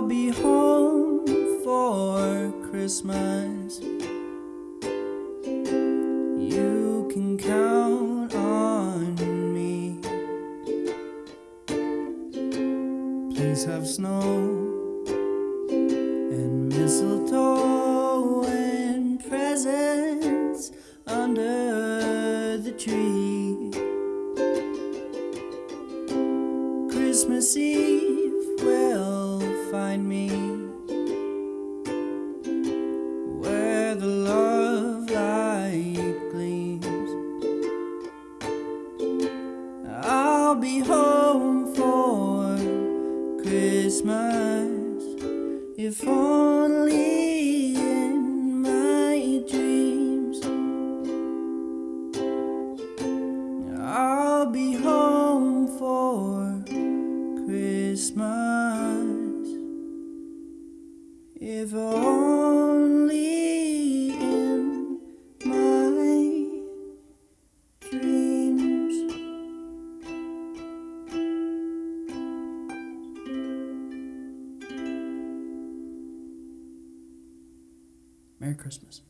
I'll be home for Christmas. You can count on me. Please have snow and mistletoe and presents under the tree. Christmas Eve will find me where the love light gleams. I'll be home for Christmas if only in my dreams. I'll be home for Christmas if only in my dreams. Merry Christmas.